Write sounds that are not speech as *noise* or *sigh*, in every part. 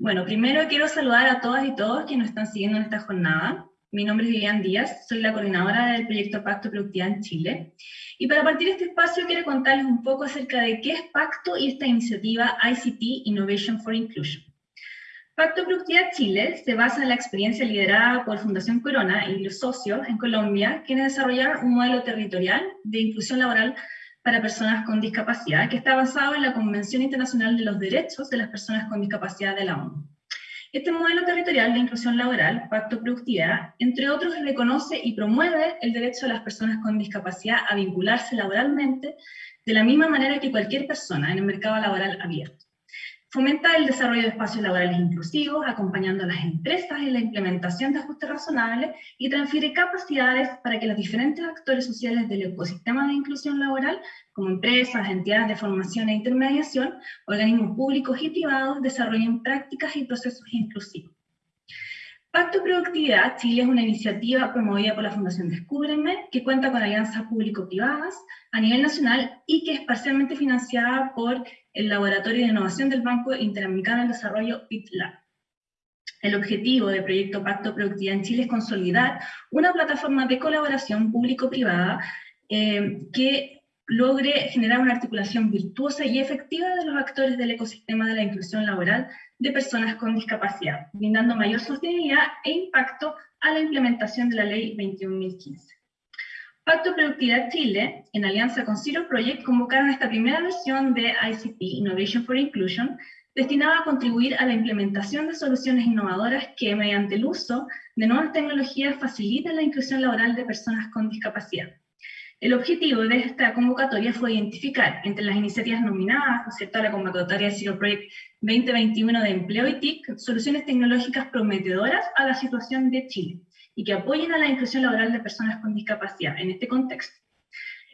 Bueno, primero quiero saludar a todas y todos que nos están siguiendo en esta jornada. Mi nombre es Vivian Díaz, soy la coordinadora del proyecto Pacto Productividad en Chile. Y para partir de este espacio quiero contarles un poco acerca de qué es Pacto y esta iniciativa ICT Innovation for Inclusion. Pacto Productividad Chile se basa en la experiencia liderada por Fundación Corona y los socios en Colombia, quienes desarrollaron un modelo territorial de inclusión laboral para personas con discapacidad, que está basado en la Convención Internacional de los Derechos de las Personas con Discapacidad de la ONU. Este modelo territorial de inclusión laboral, Pacto Productividad, entre otros reconoce y promueve el derecho de las personas con discapacidad a vincularse laboralmente de la misma manera que cualquier persona en el mercado laboral abierto. Fomenta el desarrollo de espacios laborales inclusivos, acompañando a las empresas en la implementación de ajustes razonables y transfiere capacidades para que los diferentes actores sociales del ecosistema de inclusión laboral, como empresas, entidades de formación e intermediación, organismos públicos y privados, desarrollen prácticas y procesos inclusivos. Pacto Productividad Chile es una iniciativa promovida por la Fundación Descúbreme, que cuenta con alianzas público-privadas a nivel nacional y que es parcialmente financiada por el Laboratorio de Innovación del Banco Interamericano del Desarrollo PITLAB. El objetivo del proyecto Pacto Productividad en Chile es consolidar una plataforma de colaboración público-privada eh, que logre generar una articulación virtuosa y efectiva de los actores del ecosistema de la inclusión laboral de personas con discapacidad, brindando mayor sostenibilidad e impacto a la implementación de la Ley 21.015. Pacto Productividad Chile, en alianza con Zero Project, convocaron esta primera versión de ICT, Innovation for Inclusion, destinada a contribuir a la implementación de soluciones innovadoras que, mediante el uso de nuevas tecnologías, faciliten la inclusión laboral de personas con discapacidad. El objetivo de esta convocatoria fue identificar entre las iniciativas nominadas, ¿cierto?, a la convocatoria Zero Project 2021 de Empleo y TIC, soluciones tecnológicas prometedoras a la situación de Chile y que apoyen a la inclusión laboral de personas con discapacidad en este contexto.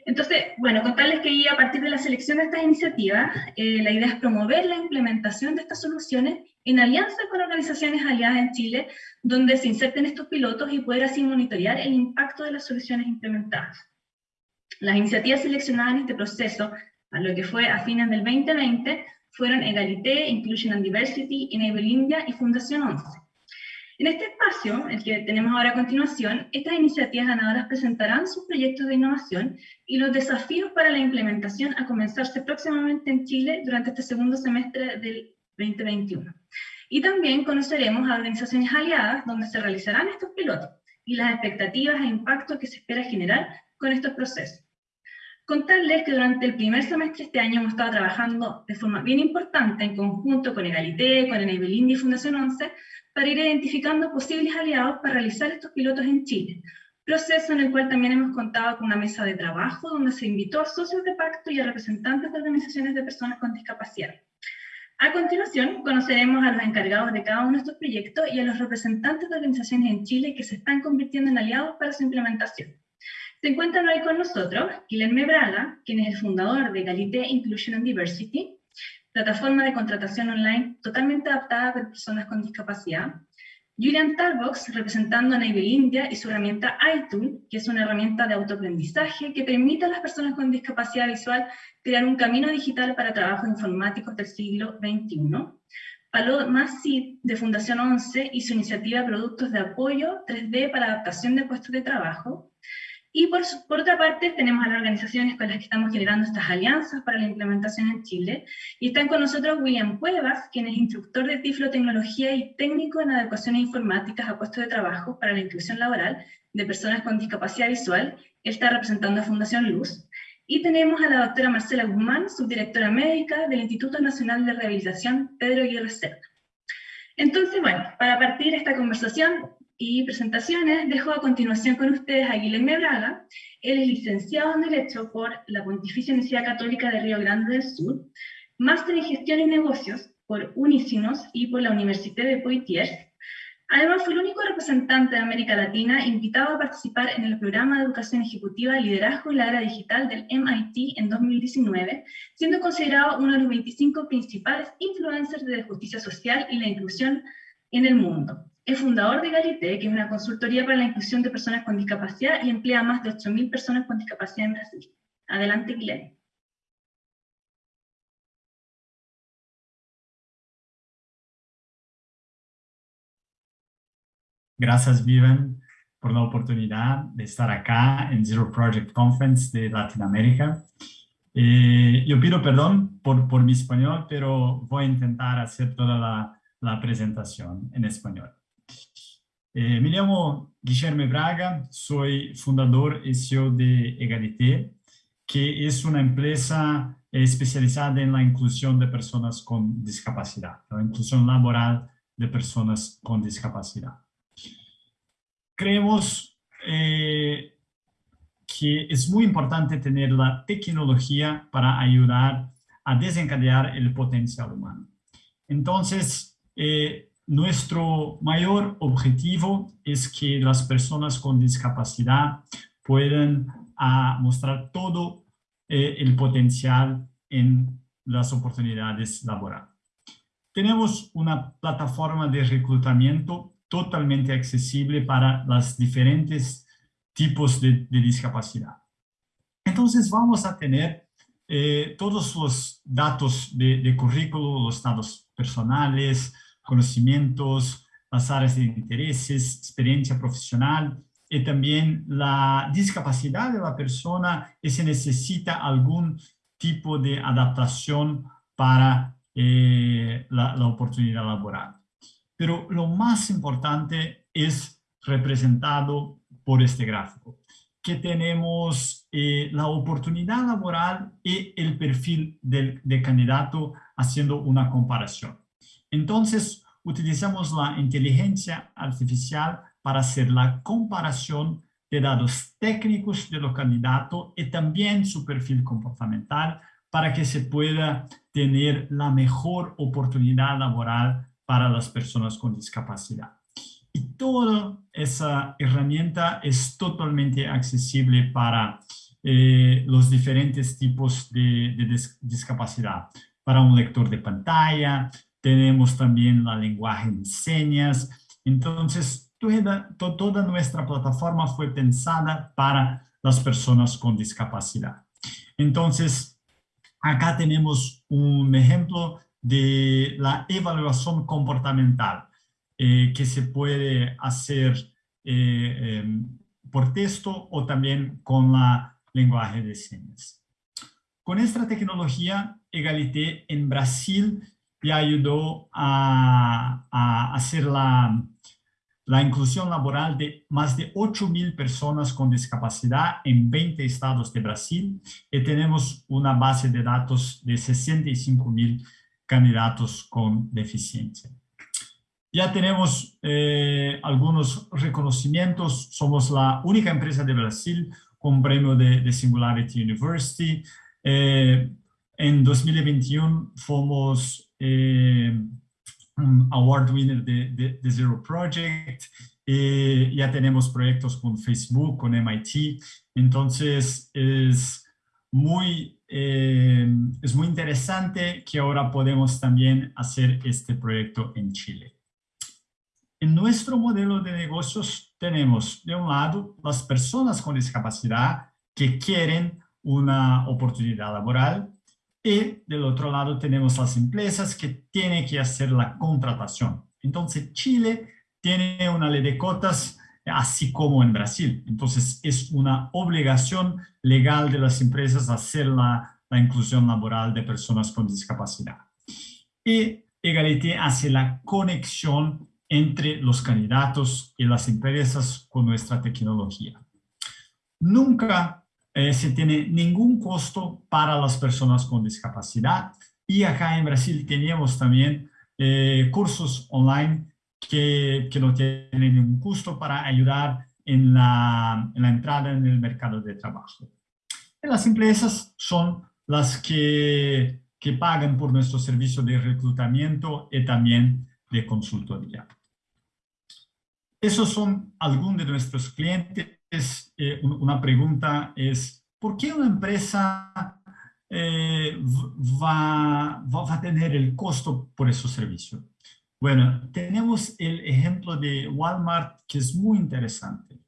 Entonces, bueno, contarles que a partir de la selección de estas iniciativas, eh, la idea es promover la implementación de estas soluciones en alianza con organizaciones aliadas en Chile, donde se inserten estos pilotos y poder así monitorear el impacto de las soluciones implementadas. Las iniciativas seleccionadas en este proceso, a lo que fue a fines del 2020, fueron Egalité, Inclusion and Diversity, Enable India y Fundación 11. En este espacio, el que tenemos ahora a continuación, estas iniciativas ganadoras presentarán sus proyectos de innovación y los desafíos para la implementación a comenzarse próximamente en Chile durante este segundo semestre del 2021. Y también conoceremos a organizaciones aliadas donde se realizarán estos pilotos y las expectativas e impactos que se espera generar con estos procesos. Contarles que durante el primer semestre de este año hemos estado trabajando de forma bien importante en conjunto con Egalité, con Enable India y Fundación 11 para ir identificando posibles aliados para realizar estos pilotos en Chile. Proceso en el cual también hemos contado con una mesa de trabajo donde se invitó a socios de pacto y a representantes de organizaciones de personas con discapacidad. A continuación, conoceremos a los encargados de cada uno de estos proyectos y a los representantes de organizaciones en Chile que se están convirtiendo en aliados para su implementación. Se encuentran hoy con nosotros Guilherme Braga, quien es el fundador de Galité Inclusion and Diversity, plataforma de contratación online totalmente adaptada para personas con discapacidad. Julian Tarbox, representando a Navel India y su herramienta iTool, que es una herramienta de autoaprendizaje que permite a las personas con discapacidad visual crear un camino digital para trabajos informáticos del siglo XXI. Paloma Cid, de Fundación 11, y su iniciativa Productos de Apoyo 3D para Adaptación de Puestos de Trabajo. Y por, otra parte, tenemos a las organizaciones con las que estamos generando estas alianzas para la implementación en Chile. Y están con nosotros William Cuevas, quien es instructor de tiflotecnología y técnico en adecuaciones informáticas a puestos de trabajo para la inclusión laboral de personas con discapacidad visual. Él está representando a Fundación Luz. Y tenemos a la doctora Marcela Guzmán, subdirectora médica del Instituto Nacional de Rehabilitación Pedro Aguirre Cerda. Entonces, bueno, para partir esta conversación, y presentaciones, dejo a continuación con ustedes a Guilherme Braga. Él es licenciado en Derecho por la Pontificia Universidad Católica de Río Grande del Sur, máster en Gestión y Negocios por Unicinos y por la Universidad de Poitiers. Además, fue el único representante de América Latina invitado a participar en el programa de Educación Ejecutiva Liderazgo en la Era Digital del MIT en 2019, siendo considerado uno de los 25 principales influencers de justicia social y la inclusión en el mundo. Es fundador de Galité, que es una consultoría para la inclusión de personas con discapacidad y emplea a más de 8.000 personas con discapacidad en Brasil. Adelante, Guilherme. Gracias, Vivian, por la oportunidad de estar acá en Zero Project Conference de Latinoamérica. Eh, yo pido perdón por, por mi español, pero voy a intentar hacer toda la, la presentación en español. Eh, me llamo Guillermo Braga, soy fundador y CEO de Egalité, que es una empresa especializada en la inclusión de personas con discapacidad, la inclusión laboral de personas con discapacidad. Creemos eh, que es muy importante tener la tecnología para ayudar a desencadenar el potencial humano. Entonces, eh, nuestro mayor objetivo es que las personas con discapacidad puedan a, mostrar todo eh, el potencial en las oportunidades laborales. Tenemos una plataforma de reclutamiento totalmente accesible para los diferentes tipos de, discapacidad. Entonces vamos a tener eh, todos los datos de, de currículo, los datos personales, conocimientos, las áreas de intereses, experiencia profesional y también la discapacidad de la persona y si necesita algún tipo de adaptación para eh, la, oportunidad laboral. Pero lo más importante es representado por este gráfico, que tenemos eh, la oportunidad laboral y el perfil del candidato haciendo una comparación. Entonces, utilizamos la inteligencia artificial para hacer la comparación de datos técnicos de los candidatos y también su perfil comportamental para que se pueda tener la mejor oportunidad laboral para las personas con discapacidad. Y toda esa herramienta es totalmente accesible para eh, los diferentes tipos de, de discapacidad. Para un lector de pantalla, tenemos también la lenguaje de señas. Entonces, toda, nuestra plataforma fue pensada para las personas con discapacidad. Entonces, acá tenemos un ejemplo de la evaluación comportamental eh, que se puede hacer eh, em, por texto o también con la lenguaje de señas. Con esta tecnología, Egalité en Brasil y ayudó a, hacer la, la, inclusión laboral de más de 8.000 personas con discapacidad en 20 estados de Brasil y tenemos una base de datos de 65.000 candidatos con deficiencia. Ya tenemos eh, algunos reconocimientos, somos la única empresa de Brasil con premio de, Singularity University. Eh, en 2021 fuimos eh, award winner de, Zero Project, eh, ya tenemos proyectos con Facebook, con MIT, entonces es muy, eh, es muy interesante que ahora podemos también hacer este proyecto en Chile. En nuestro modelo de negocios tenemos, de un lado, las personas con discapacidad que quieren una oportunidad laboral, y del otro lado tenemos las empresas que tienen que hacer la contratación. Entonces Chile tiene una ley de cotas así como en Brasil. Entonces es una obligación legal de las empresas hacer la, la inclusión laboral de personas con discapacidad. Y Egalité hace la conexión entre los candidatos y las empresas con nuestra tecnología. Nunca se tiene ningún costo para las personas con discapacidad. Y acá en Brasil teníamos también eh, cursos online que, que, no tienen ningún costo para ayudar en la, en la entrada en el mercado de trabajo. Y las empresas son las que, que pagan por nuestro servicio de reclutamiento y también de consultoría. Esos son algunos de nuestros clientes eh, una pregunta es, ¿por qué una empresa eh, va, va, a tener el costo por esos servicios? Bueno, tenemos el ejemplo de Walmart que es muy interesante.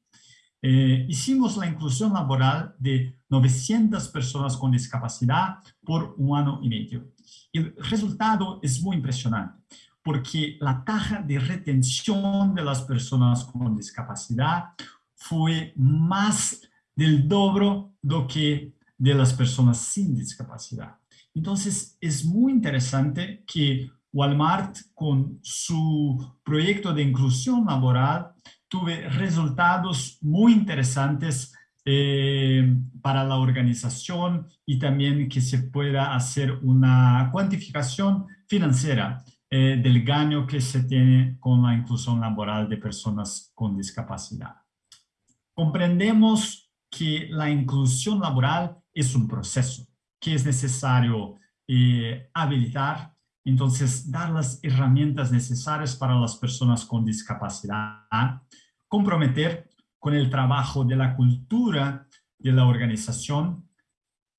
Eh, hicimos la inclusión laboral de 900 personas con discapacidad por un año y medio. El resultado es muy impresionante porque la tasa de retención de las personas con discapacidad fue más del dobro do que las personas sin discapacidad. Entonces, es muy interesante que Walmart, con su proyecto de inclusión laboral, tuve resultados muy interesantes eh, para la organización y también que se pueda hacer una cuantificación financiera eh, del gaño que se tiene con la inclusión laboral de personas con discapacidad. Comprendemos que la inclusión laboral es un proceso que es necesario eh, habilitar, entonces dar las herramientas necesarias para las personas con discapacidad, comprometer con el trabajo de la cultura de la organización,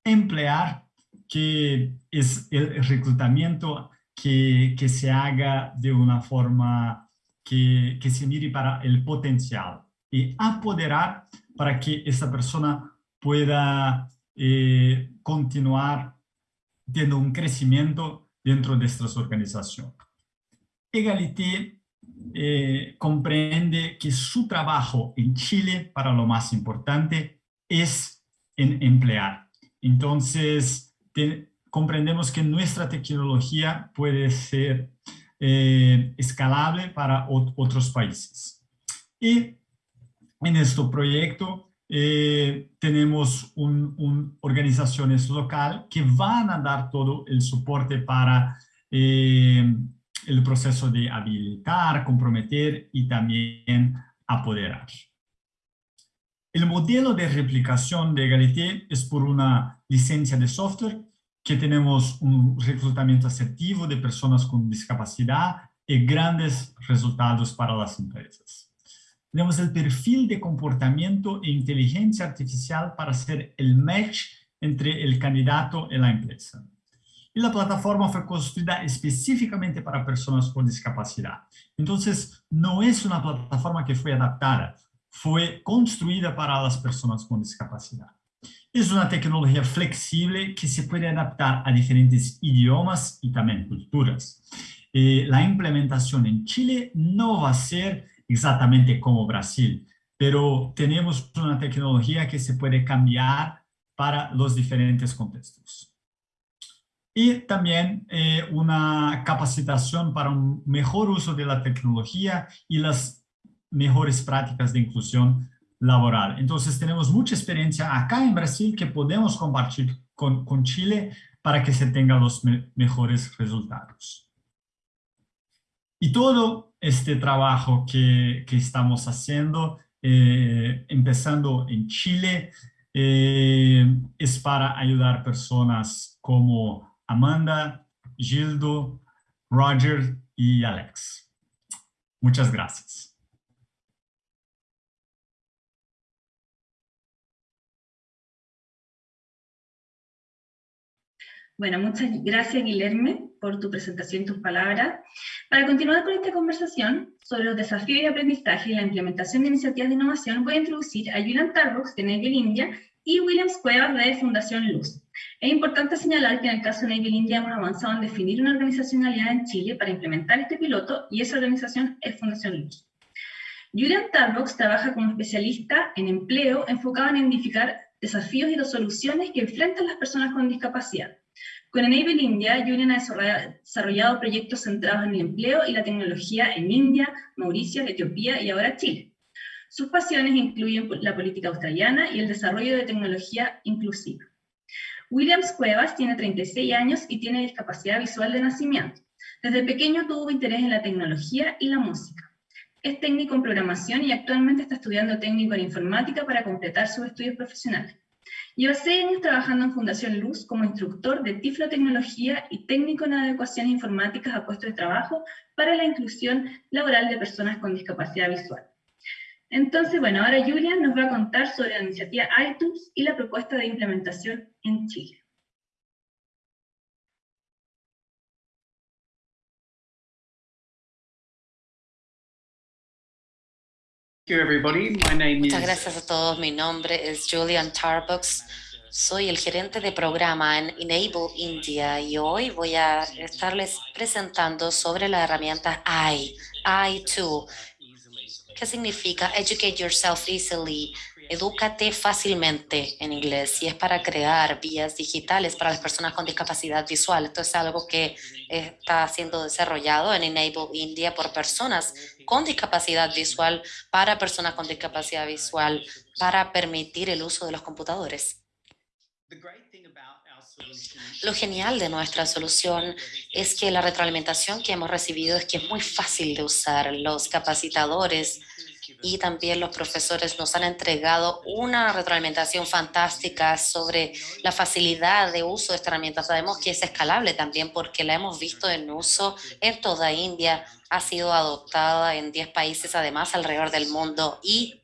emplear que es el reclutamiento que, que se haga de una forma que, que se mire para el potencial y apoderar para que esta persona pueda eh, continuar teniendo un crecimiento dentro de estas organizaciones. Egalité eh, comprende que su trabajo en Chile, para lo más importante, es en emplear. Entonces, comprendemos que nuestra tecnología puede ser eh, escalable para otros países. Y en este proyecto eh, tenemos un, organizaciones local que van a dar todo el soporte para eh, el proceso de habilitar, comprometer y también apoderar. El modelo de replicación de Egalité es por una licencia de software que tenemos un reclutamiento asertivo de personas con discapacidad y grandes resultados para las empresas. Tenemos el perfil de comportamiento e inteligencia artificial para hacer el match entre el candidato y la empresa. Y la plataforma fue construida específicamente para personas con discapacidad. Entonces, no es una plataforma que fue adaptada, fue construida para las personas con discapacidad. Es una tecnología flexible que se puede adaptar a diferentes idiomas y también culturas. Eh, la implementación en Chile no va a ser exactamente como Brasil, pero tenemos una tecnología que se puede cambiar para los diferentes contextos. Y también eh, una capacitación para un mejor uso de la tecnología y las mejores prácticas de inclusión laboral. Entonces tenemos mucha experiencia acá en Brasil que podemos compartir con, con Chile para que se tengan los mejores resultados. Y todo este trabajo que, que estamos haciendo, eh, empezando en Chile, eh, es para ayudar personas como Amanda, Gildo, Roger y Alex. Muchas gracias. Bueno, muchas gracias Guilherme por tu presentación y tus palabras. Para continuar con esta conversación sobre los desafíos de aprendizaje y la implementación de iniciativas de innovación, voy a introducir a Julian Tarbox de Naval India y Williams Cuevas de Fundación Luz. Es importante señalar que en el caso de Naval India hemos avanzado en definir una organizacionalidad en Chile para implementar este piloto y esa organización es Fundación Luz. Julian Tarbox trabaja como especialista en empleo enfocado en identificar desafíos y soluciones que enfrentan las personas con discapacidad con Enable India, Julian ha desarrollado proyectos centrados en el empleo y la tecnología en India, Mauricio, Etiopía y ahora Chile. Sus pasiones incluyen la política australiana y el desarrollo de tecnología inclusiva. Williams Cuevas tiene 36 años y tiene discapacidad visual de nacimiento. Desde pequeño tuvo interés en la tecnología y la música. Es técnico en programación y actualmente está estudiando técnico en informática para completar sus estudios profesionales. Lleva seis años trabajando en Fundación Luz como instructor de tiflotecnología y técnico en adecuaciones informáticas a puestos de trabajo para la inclusión laboral de personas con discapacidad visual. Entonces, bueno, ahora Julia nos va a contar sobre la iniciativa iTunes y la propuesta de implementación en Chile. Muchas gracias a todos. Mi nombre es Julian Tarbucks. Soy el gerente de programa en Enable India y hoy voy a estarles presentando sobre la herramienta I, I2, que significa Educate Yourself Easily, Edúcate fácilmente en inglés y es para crear vías digitales para las personas con discapacidad visual. Esto es algo que está siendo desarrollado en Enable India por personas con discapacidad visual para personas con discapacidad visual para permitir el uso de los computadores. Lo genial de nuestra solución es que la retroalimentación que hemos recibido es que es muy fácil de usar. Los capacitadores y también los profesores nos han entregado una retroalimentación fantástica sobre la facilidad de uso de esta herramienta. Sabemos que es escalable también porque la hemos visto en uso en toda India, ha sido adoptada en 10 países además alrededor del mundo y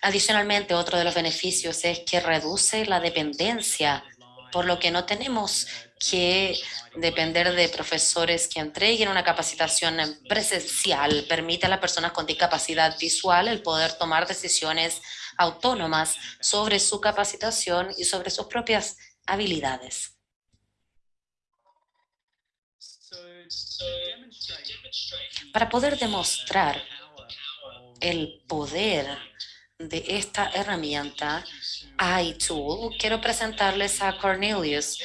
adicionalmente otro de los beneficios es que reduce la dependencia por lo que no tenemos que depender de profesores que entreguen una capacitación presencial. Permite a las personas con discapacidad visual el poder tomar decisiones autónomas sobre su capacitación y sobre sus propias habilidades. Para poder demostrar el poder de esta herramienta, iTool, quiero presentarles a Cornelius,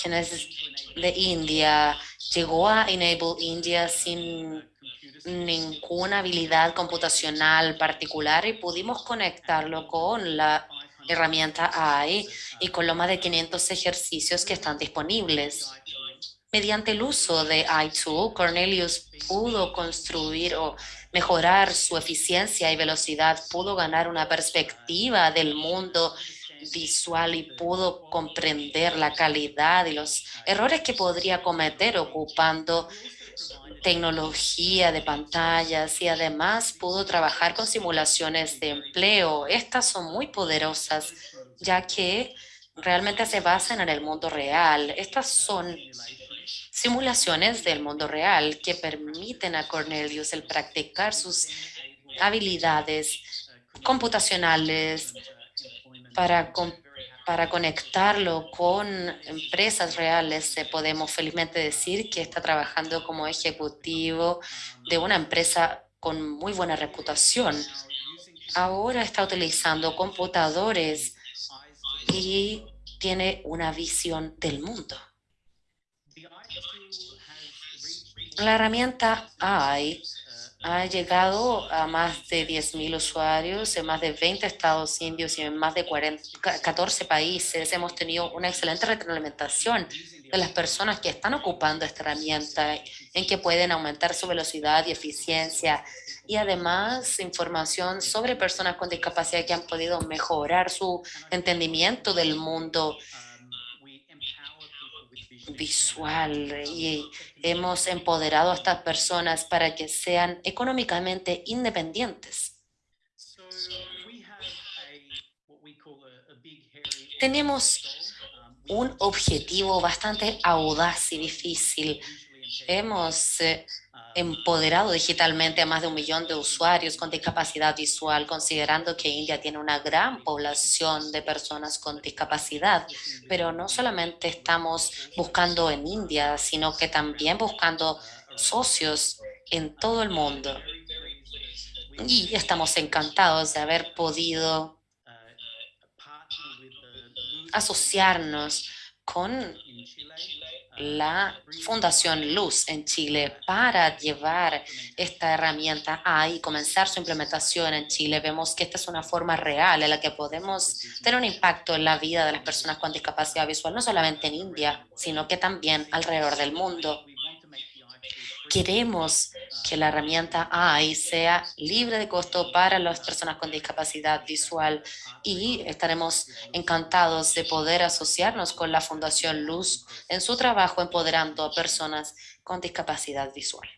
quien es de India, llegó a Enable India sin ninguna habilidad computacional particular y pudimos conectarlo con la herramienta AI y con lo más de 500 ejercicios que están disponibles. Mediante el uso de iTool, Cornelius pudo construir o mejorar su eficiencia y velocidad, pudo ganar una perspectiva del mundo visual y pudo comprender la calidad y los errores que podría cometer ocupando tecnología de pantallas y además pudo trabajar con simulaciones de empleo. Estas son muy poderosas ya que realmente se basan en el mundo real. Estas son simulaciones del mundo real que permiten a Cornelius el practicar sus habilidades computacionales, para, para conectarlo con empresas reales, eh, podemos felizmente decir que está trabajando como ejecutivo de una empresa con muy buena reputación. Ahora está utilizando computadores y tiene una visión del mundo. La herramienta AI ha llegado a más de 10.000 usuarios en más de 20 estados indios y en más de 14 países. Hemos tenido una excelente retroalimentación de las personas que están ocupando esta herramienta, en que pueden aumentar su velocidad y eficiencia y además información sobre personas con discapacidad que han podido mejorar su entendimiento del mundo visual y hemos empoderado a estas personas para que sean económicamente independientes. Tenemos un objetivo bastante audaz y difícil. Hemos eh, empoderado digitalmente a más de un millón de usuarios con discapacidad visual, considerando que India tiene una gran población de personas con discapacidad. Pero no solamente estamos buscando en India, sino que también buscando socios en todo el mundo. Y estamos encantados de haber podido asociarnos con la Fundación Luz en Chile para llevar esta herramienta a y comenzar su implementación en Chile. Vemos que esta es una forma real en la que podemos tener un impacto en la vida de las personas con discapacidad visual, no solamente en India, sino que también alrededor del mundo. Queremos que la herramienta AI sea libre de costo para las personas con discapacidad visual y estaremos encantados de poder asociarnos con la Fundación Luz en su trabajo empoderando a personas con discapacidad visual.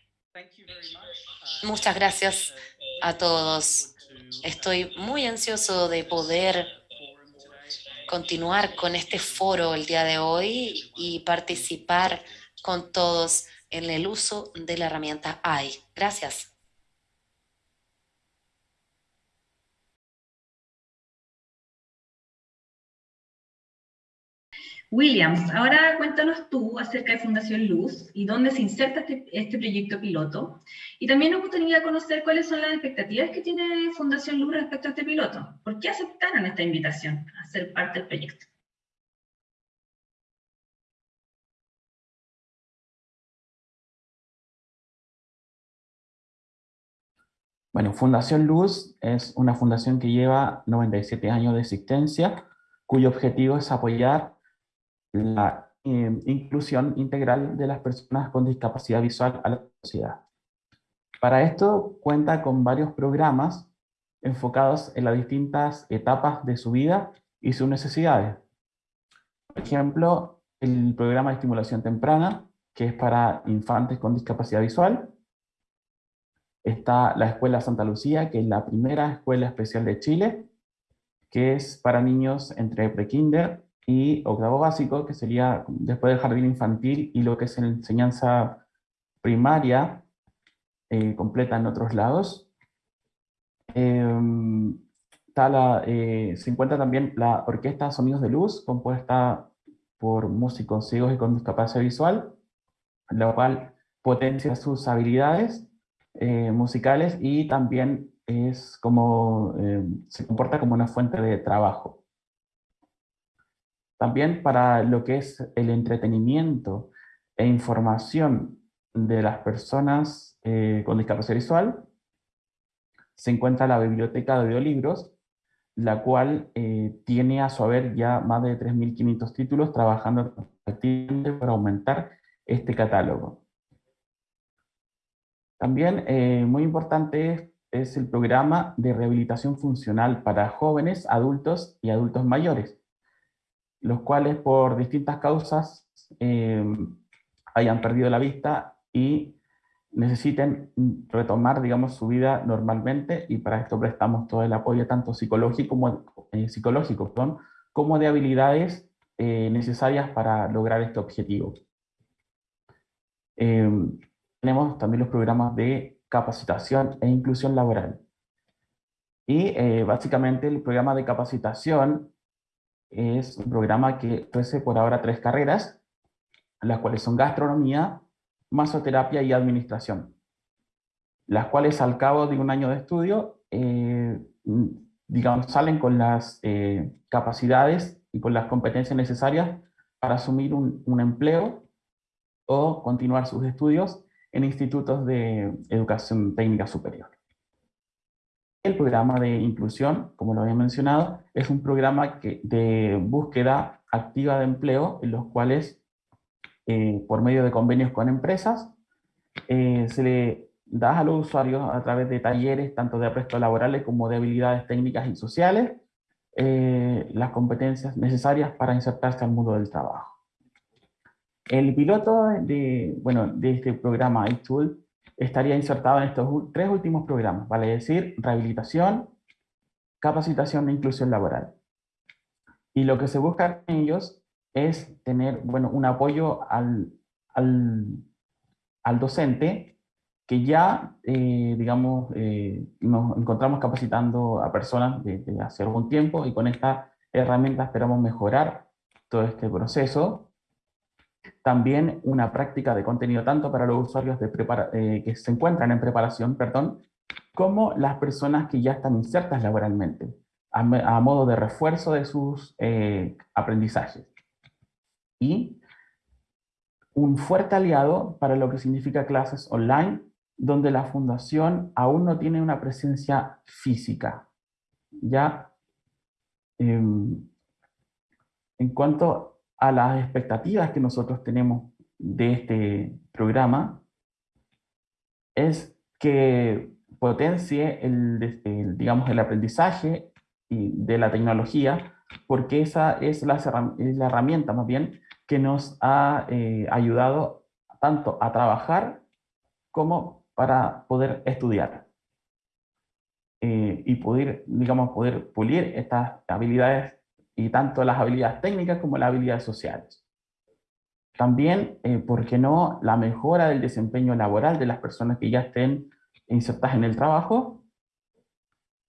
Muchas gracias a todos. Estoy muy ansioso de poder continuar con este foro el día de hoy y participar con todos en el uso de la herramienta AI. Gracias. Williams, ahora cuéntanos tú acerca de Fundación Luz y dónde se inserta este, este, proyecto piloto. Y también nos gustaría conocer cuáles son las expectativas que tiene Fundación Luz respecto a este piloto. ¿Por qué aceptaron esta invitación a ser parte del proyecto? Bueno, Fundación Luz es una fundación que lleva 97 años de existencia, cuyo objetivo es apoyar la eh, inclusión integral de las personas con discapacidad visual a la sociedad. Para esto cuenta con varios programas enfocados en las distintas etapas de su vida y sus necesidades. Por ejemplo, el programa de estimulación temprana, que es para infantes con discapacidad visual, Está la Escuela Santa Lucía, que es la primera escuela especial de Chile, que es para niños entre prekinder y octavo básico, que sería después del jardín infantil y lo que es en enseñanza primaria, eh, completa en otros lados. Em, eh, se encuentra también la Orquesta Sonidos de Luz, compuesta por músicos ciegos y con discapacidad visual, la cual potencia sus habilidades eh, musicales y también es como, eh, se comporta como una fuente de trabajo. También para lo que es el entretenimiento e información de las personas eh, con discapacidad visual, se encuentra la biblioteca de audiolibros, la cual tiene a su haber ya más de 3.500 títulos trabajando para aumentar este catálogo. También eh, muy importante es el programa de rehabilitación funcional para jóvenes, adultos y adultos mayores, los cuales por distintas causas eh, hayan perdido la vista y necesiten retomar, digamos, su vida normalmente y para esto prestamos todo el apoyo tanto psicológico como, eh, psicológico, como de habilidades necesarias para lograr este objetivo tenemos también los programas de capacitación e inclusión laboral. Y eh, básicamente el programa de capacitación es un programa que ofrece por ahora tres carreras, las cuales son gastronomía, masoterapia y administración, las cuales al cabo de un año de estudio, eh, digamos, salen con las eh, capacidades y con las competencias necesarias para asumir un, un empleo o continuar sus estudios en institutos de educación técnica superior. El programa de inclusión, como lo había mencionado, es un programa que, de búsqueda activa de empleo, en los cuales, eh, por medio de convenios con empresas, eh, se le da a los usuarios a través de talleres, tanto de aprestos laborales como de habilidades técnicas y sociales, eh, las competencias necesarias para insertarse al mundo del trabajo. El piloto de, bueno, de este programa iTool estaría insertado en estos tres últimos programas, vale decir, rehabilitación, capacitación e inclusión laboral. Y lo que se busca en ellos es tener bueno, un apoyo al, al, docente que ya, eh, digamos, eh, nos encontramos capacitando a personas desde hace algún tiempo y con esta herramienta esperamos mejorar todo este proceso también una práctica de contenido tanto para los usuarios eh, que se encuentran en preparación, perdón, como las personas que ya están insertas laboralmente, a, modo de refuerzo de sus eh, aprendizajes. Y un fuerte aliado para lo que significa clases online, donde la fundación aún no tiene una presencia física. Ya, em, en cuanto a las expectativas que nosotros tenemos de este programa es que potencie el, digamos, el aprendizaje de la tecnología, porque esa es la, es la herramienta más bien que nos ha eh, ayudado tanto a trabajar como para poder estudiar. Eh, y poder, digamos, poder pulir estas habilidades y tanto las habilidades técnicas como las habilidades sociales. También, eh, ¿por qué no?, la mejora del desempeño laboral de las personas que ya estén insertadas en el trabajo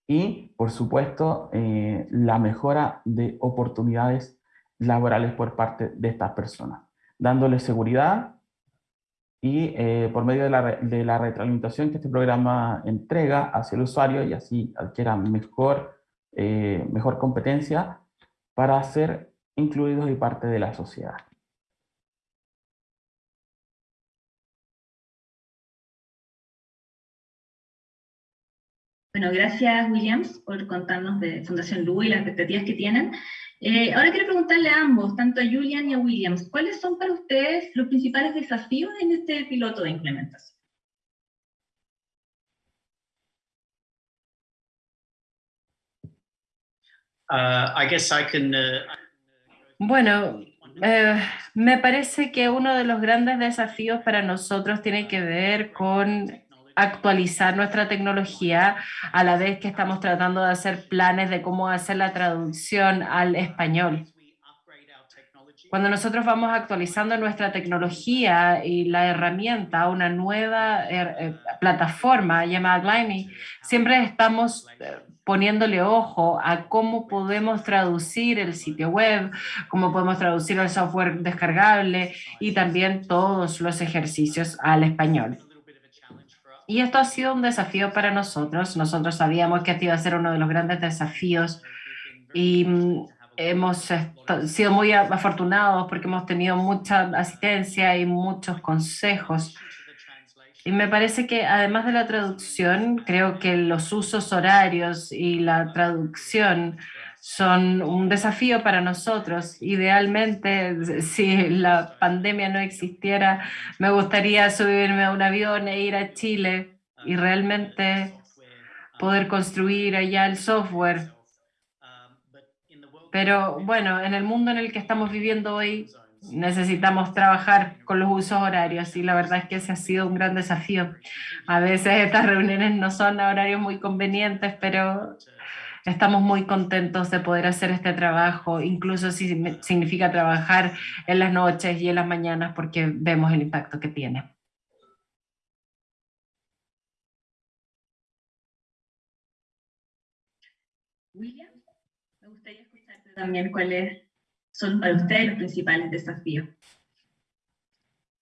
y, por supuesto, eh, la mejora de oportunidades laborales por parte de estas personas, dándoles seguridad y eh, por medio de la, de la, retroalimentación que este programa entrega hacia el usuario y así adquiera mejor, eh, mejor competencia para ser incluidos y parte de la sociedad. Bueno, gracias Williams por contarnos de Fundación LU y las expectativas que tienen. Eh, ahora quiero preguntarle a ambos, tanto a Julian y a Williams, ¿cuáles son para ustedes los principales desafíos en este piloto de implementación? I guess I can, uh, Bueno, eh, me parece que uno de los grandes desafíos para nosotros tiene que ver con actualizar nuestra tecnología a la vez que estamos tratando de hacer planes de cómo hacer la traducción al español. Cuando nosotros vamos actualizando nuestra tecnología y la herramienta una nueva er, eh, plataforma llamada Glimey, siempre estamos eh, poniéndole ojo a cómo podemos traducir el sitio web, cómo podemos traducir el software descargable y también todos los ejercicios al español. Y esto ha sido un desafío para nosotros. Nosotros sabíamos que este iba a ser uno de los grandes desafíos y mm, hemos sido muy afortunados porque hemos tenido mucha asistencia y muchos consejos. Y me parece que además de la traducción, creo que los usos horarios y la traducción son un desafío para nosotros. Idealmente, *laughs* si la pandemia no existiera, me gustaría subirme a un avión e ir a Chile y realmente poder construir allá el software. Pero bueno, en el mundo en el que estamos viviendo hoy, necesitamos trabajar con los usos horarios y la verdad es que ese ha sido un gran desafío. A veces estas reuniones no son horarios muy convenientes, pero Estamos muy contentos de poder hacer este trabajo, incluso si significa trabajar en las noches y en las mañanas, porque vemos el impacto que tiene. William, me gustaría escucharte también cuáles son para ustedes los principales desafíos.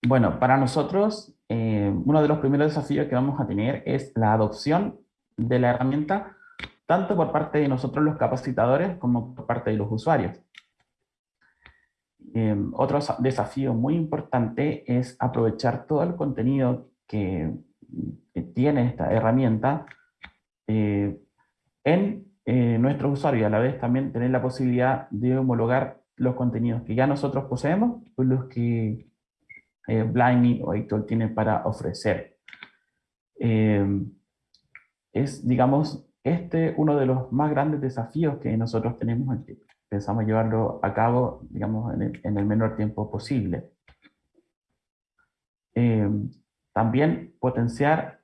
Bueno, para nosotros, eh, uno de los primeros desafíos que vamos a tener es la adopción de la herramienta tanto por parte de nosotros los capacitadores como por parte de los usuarios. Em, otro desafío muy importante es aprovechar todo el contenido que, tiene esta herramienta eh, en eh, nuestros usuarios y a la vez también tener la posibilidad de homologar los contenidos que ya nosotros poseemos con los que eh, o Hector tienen para ofrecer. Em, es, digamos, este uno de los más grandes desafíos que nosotros tenemos, que pensamos llevarlo a cabo, digamos, en el, menor tiempo posible. Eh, también potenciar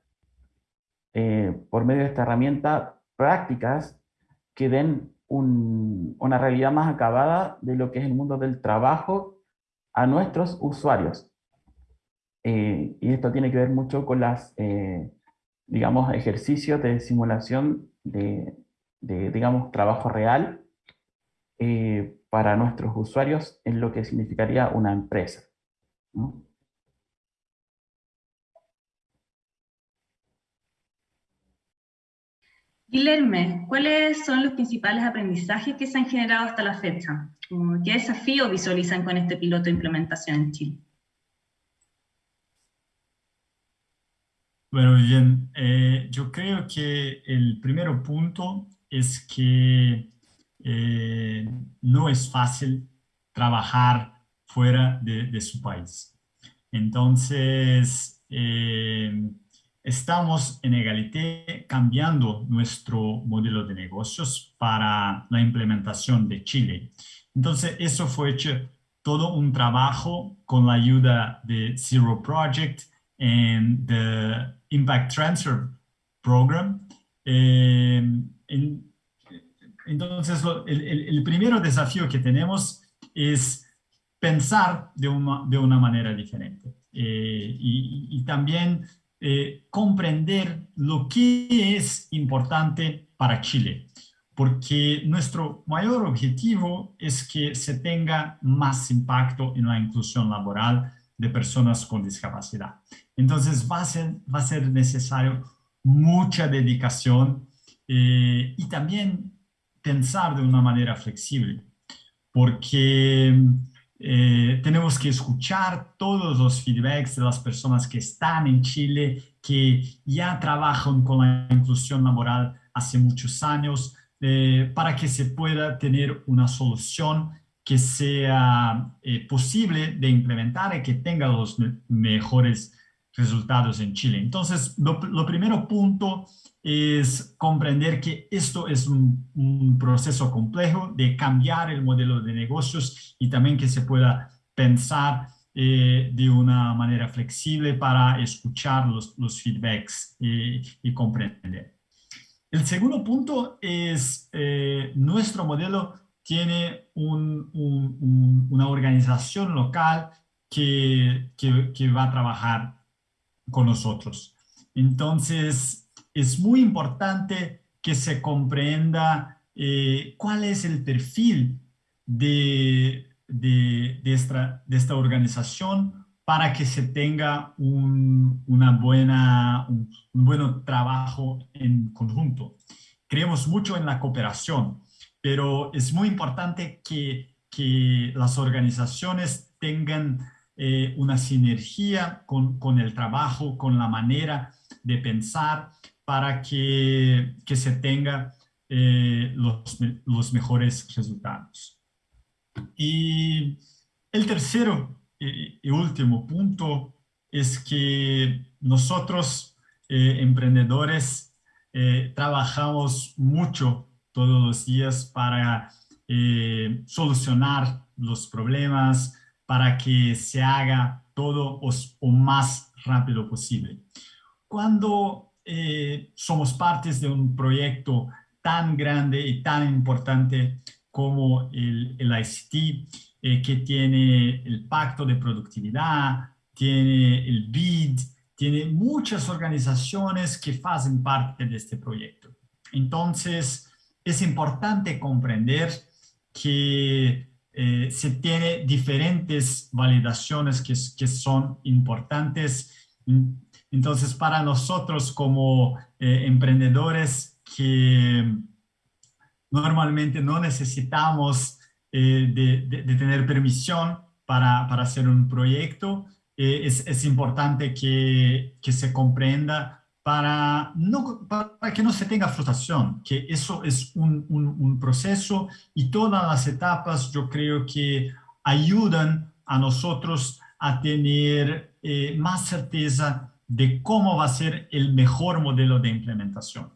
eh, por medio de esta herramienta prácticas que den una realidad más acabada de lo que es el mundo del trabajo a nuestros usuarios. Eh, y esto tiene que ver mucho con las, digamos, ejercicios de simulación de, digamos, trabajo real eh, para nuestros usuarios en lo que significaría una empresa. Guilherme, ¿cuáles son los principales aprendizajes que se han generado hasta la fecha? ¿Qué desafíos visualizan con este piloto de implementación en Chile? Bueno, bien, eh, yo creo que el primer punto es que eh, no es fácil trabajar fuera de, su país. Entonces, eh, estamos en Egalité cambiando nuestro modelo de negocios para la implementación de Chile. Entonces, eso fue hecho todo un trabajo con la ayuda de Zero Project and the Impact Transfer Program. Eh, entonces, el, primer desafío que tenemos es pensar de una, de una manera diferente eh, y, también eh, comprender lo que es importante para Chile. porque nuestro mayor objetivo es que se tenga más impacto en la inclusión laboral de personas con discapacidad. Entonces va a ser, va a ser necesario mucha dedicación eh, y también pensar de una manera flexible, porque eh, tenemos que escuchar todos los feedbacks de las personas que están en Chile, que ya trabajan con la inclusión laboral hace muchos años, eh, para que se pueda tener una solución que sea eh, posible de implementar y que tenga los mejores resultados en Chile. Entonces, lo, lo primero punto es comprender que esto es un, proceso complejo de cambiar el modelo de negocios y también que se pueda pensar eh, de una manera flexible para escuchar los, los feedbacks y, comprender. El segundo punto es eh, nuestro modelo tiene una organización local que, que, que va a trabajar con nosotros. Entonces, es muy importante que se comprenda eh, cuál es el perfil de, de, esta, de, esta, organización para que se tenga un, una buena, un, buen trabajo en conjunto. Creemos mucho en la cooperación, pero es muy importante que, que las organizaciones tengan eh, una sinergia con, con el trabajo, con la manera de pensar, para que, que se tenga eh, los, los, mejores resultados. Y el tercero y, último punto es que nosotros, eh, emprendedores, eh, trabajamos mucho todos los días para solucionar los problemas, para que se haga todo o más rápido posible. Cuando eh, somos partes de un proyecto tan grande y tan importante como el, el ICT, eh, que tiene el pacto de productividad, tiene el BID, tiene muchas organizaciones que hacen parte de este proyecto. Entonces, es importante comprender que eh, se tiene diferentes validaciones que, que son importantes entonces, para nosotros como eh, emprendedores que normalmente no necesitamos eh, de, tener permisión para, para hacer un proyecto, eh, es, importante que, que, se comprenda para, para que no se tenga frustración, que eso es un, un proceso y todas las etapas yo creo que ayudan a nosotros a tener más certeza de cómo va a ser el mejor modelo de implementación.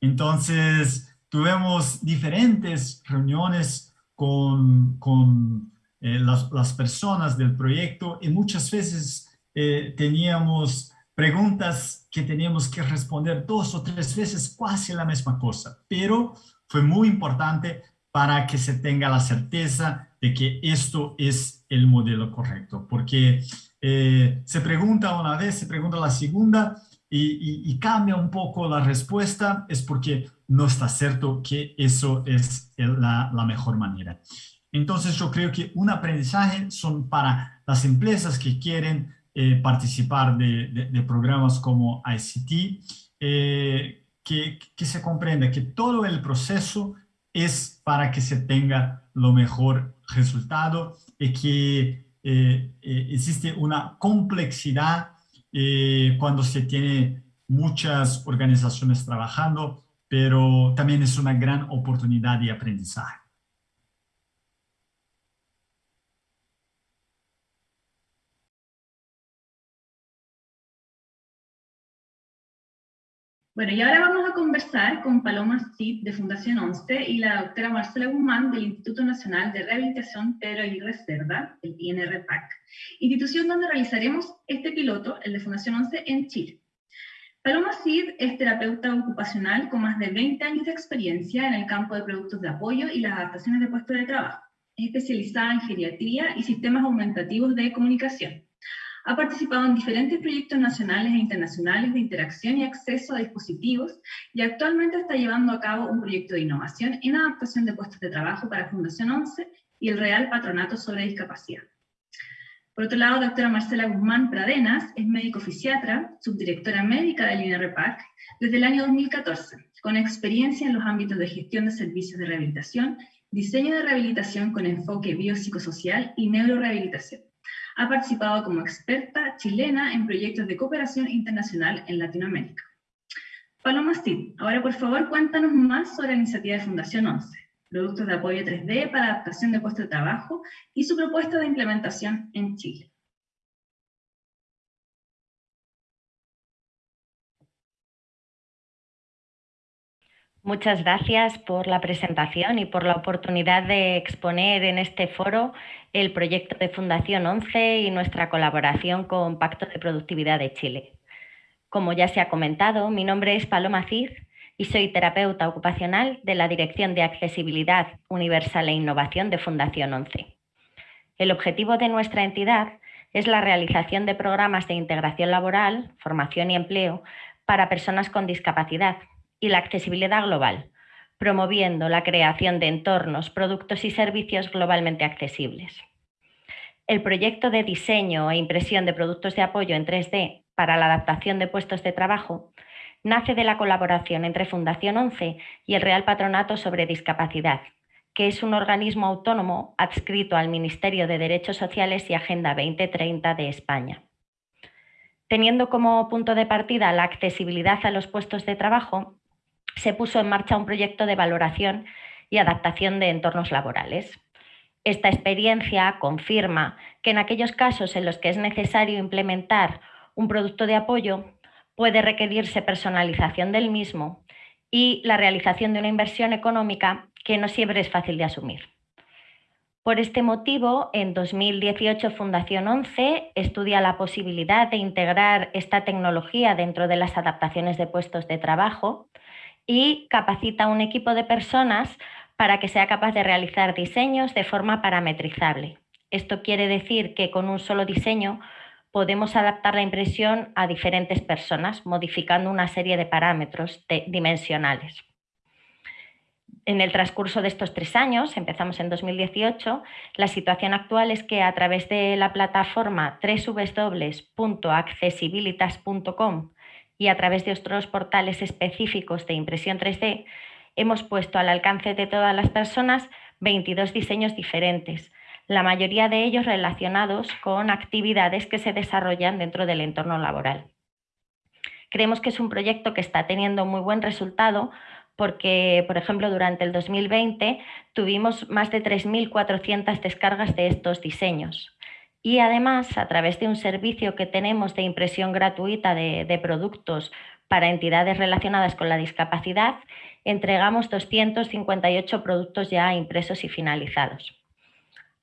Entonces, tuvimos diferentes reuniones con, con eh, las, personas del proyecto y muchas veces eh, teníamos preguntas que teníamos que responder dos o tres veces casi la misma cosa, pero fue muy importante para que se tenga la certeza de que esto es el modelo correcto, porque eh, se pregunta una vez, se pregunta la segunda y, cambia un poco la respuesta, es porque no está cierto que eso es la, mejor manera. Entonces yo creo que un aprendizaje son para las empresas que quieren eh, participar de, programas como ICT, eh, que, que se comprenda que todo el proceso es para que se tenga lo mejor resultado y que existe una complejidad eh, cuando se tiene muchas organizaciones trabajando, pero también es una gran oportunidad de aprendizaje. Bueno, y ahora vamos a conversar con Paloma Cid de Fundación 11 y la doctora Marcela Guzmán del Instituto Nacional de Rehabilitación Pedro Aguirre Cerda, el INRPAC, institución donde realizaremos este piloto, el de Fundación 11, en Chile. Paloma Cid es terapeuta ocupacional con más de 20 años de experiencia en el campo de productos de apoyo y las adaptaciones de puestos de trabajo. Es especializada en geriatría y sistemas aumentativos de comunicación. Ha participado en diferentes proyectos nacionales e internacionales de interacción y acceso a dispositivos y actualmente está llevando a cabo un proyecto de innovación en adaptación de puestos de trabajo para Fundación 11 y el Real Patronato sobre Discapacidad. Por otro lado, doctora Marcela Guzmán Pradenas es médico fisiatra, subdirectora médica del INRPAC desde el año 2014, con experiencia en los ámbitos de gestión de servicios de rehabilitación, diseño de rehabilitación con enfoque biopsicosocial y neurorehabilitación. Ha participado como experta chilena en proyectos de cooperación internacional en Latinoamérica. Paloma Steve, ahora por favor cuéntanos más sobre la iniciativa de Fundación 11, productos de apoyo 3D para adaptación de puestos de trabajo y su propuesta de implementación en Chile. Muchas gracias por la presentación y por la oportunidad de exponer en este foro el proyecto de Fundación 11 y nuestra colaboración con Pacto de Productividad de Chile. Como ya se ha comentado, mi nombre es Paloma Cid y soy terapeuta ocupacional de la Dirección de Accesibilidad Universal e Innovación de Fundación 11. El objetivo de nuestra entidad es la realización de programas de integración laboral, formación y empleo para personas con discapacidad y la accesibilidad global, promoviendo la creación de entornos, productos y servicios globalmente accesibles. El proyecto de diseño e impresión de productos de apoyo en 3D para la adaptación de puestos de trabajo nace de la colaboración entre Fundación 11 y el Real Patronato sobre Discapacidad, que es un organismo autónomo adscrito al Ministerio de Derechos Sociales y Agenda 2030 de España. Teniendo como punto de partida la accesibilidad a los puestos de trabajo, se puso en marcha un proyecto de valoración y adaptación de entornos laborales. Esta experiencia confirma que en aquellos casos en los que es necesario implementar un producto de apoyo, puede requerirse personalización del mismo y la realización de una inversión económica que no siempre es fácil de asumir. Por este motivo, en 2018 Fundación 11 estudia la posibilidad de integrar esta tecnología dentro de las adaptaciones de puestos de trabajo y capacita a un equipo de personas para que sea capaz de realizar diseños de forma parametrizable. Esto quiere decir que con un solo diseño podemos adaptar la impresión a diferentes personas, modificando una serie de parámetros dimensionales. En el transcurso de estos tres años, empezamos en 2018, la situación actual es que a través de la plataforma www.accesibilitas.com y a través de otros portales específicos de impresión 3D, hemos puesto al alcance de todas las personas 22 diseños diferentes, la mayoría de ellos relacionados con actividades que se desarrollan dentro del entorno laboral. Creemos que es un proyecto que está teniendo muy buen resultado porque, por ejemplo, durante el 2020 tuvimos más de 3.400 descargas de estos diseños. Y además, a través de un servicio que tenemos de impresión gratuita de, productos para entidades relacionadas con la discapacidad, entregamos 258 productos ya impresos y finalizados.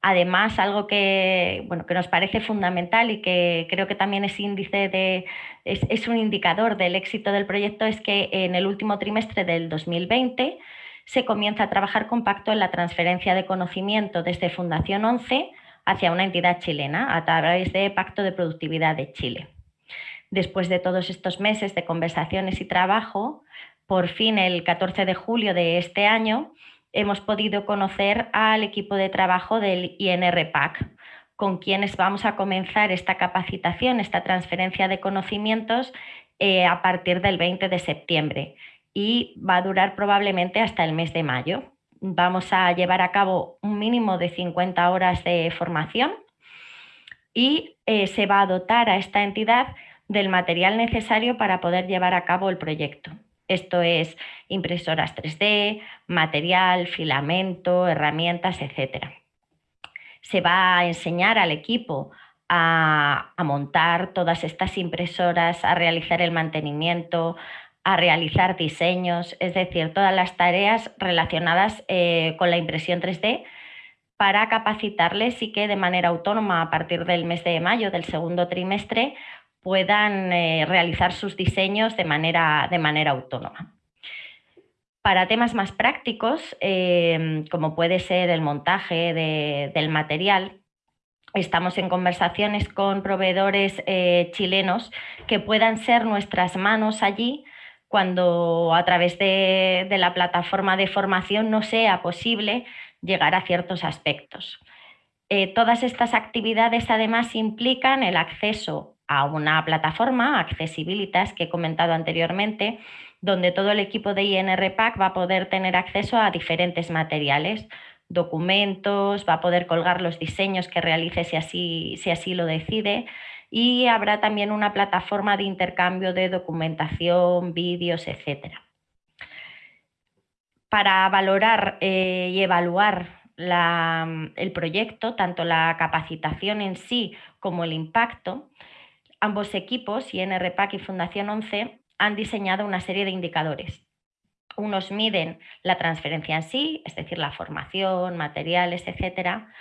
Además, algo que, bueno, que nos parece fundamental y que creo que también es, índice de, es, un indicador del éxito del proyecto es que en el último trimestre del 2020 se comienza a trabajar con pacto en la transferencia de conocimiento desde Fundación 11 hacia una entidad chilena a través de Pacto de Productividad de Chile. Después de todos estos meses de conversaciones y trabajo, por fin el 14 de julio de este año hemos podido conocer al equipo de trabajo del INRPAC, con quienes vamos a comenzar esta capacitación, esta transferencia de conocimientos eh, a partir del 20 de septiembre y va a durar probablemente hasta el mes de mayo vamos a llevar a cabo un mínimo de 50 horas de formación y eh, se va a dotar a esta entidad del material necesario para poder llevar a cabo el proyecto. Esto es impresoras 3D, material, filamento, herramientas, etc. Se va a enseñar al equipo a, a montar todas estas impresoras, a realizar el mantenimiento, a realizar diseños, es decir, todas las tareas relacionadas eh, con la impresión 3D para capacitarles y que de manera autónoma a partir del mes de mayo del segundo trimestre puedan eh, realizar sus diseños de manera, de manera autónoma. Para temas más prácticos, eh, como puede ser el montaje del material, estamos en conversaciones con proveedores chilenos que puedan ser nuestras manos allí cuando a través de, la plataforma de formación no sea posible llegar a ciertos aspectos. Eh, todas estas actividades además implican el acceso a una plataforma, Accessibilitas, que he comentado anteriormente, donde todo el equipo de INRPAC va a poder tener acceso a diferentes materiales, documentos, va a poder colgar los diseños que realice si así, si así lo decide, y habrá también una plataforma de intercambio de documentación, vídeos, etc. Para valorar eh, y evaluar el proyecto, tanto la capacitación en sí como el impacto, ambos equipos, INRPAC y Fundación 11, han diseñado una serie de indicadores. Unos miden la transferencia en sí, es decir, la formación, materiales, etcétera,